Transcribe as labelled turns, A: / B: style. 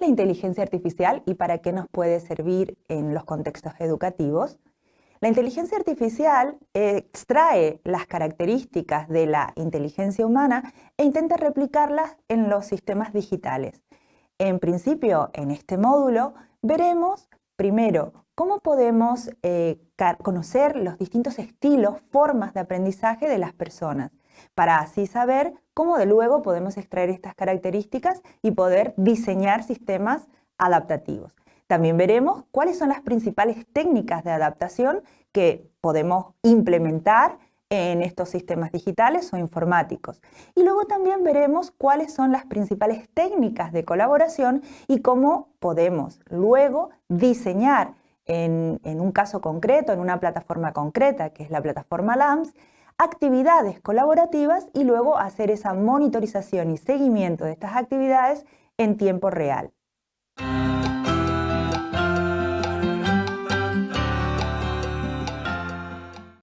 A: la inteligencia artificial y para qué nos puede servir en los contextos educativos? La inteligencia artificial extrae las características de la inteligencia humana e intenta replicarlas en los sistemas digitales. En principio, en este módulo, veremos primero cómo podemos eh, conocer los distintos estilos, formas de aprendizaje de las personas, para así saber cómo de luego podemos extraer estas características y poder diseñar sistemas adaptativos. También veremos cuáles son las principales técnicas de adaptación que podemos implementar en estos sistemas digitales o informáticos. Y luego también veremos cuáles son las principales técnicas de colaboración y cómo podemos luego diseñar en, un caso concreto, en una plataforma concreta, que es la plataforma LAMS, actividades colaborativas y luego hacer esa monitorización y seguimiento de estas actividades en tiempo real.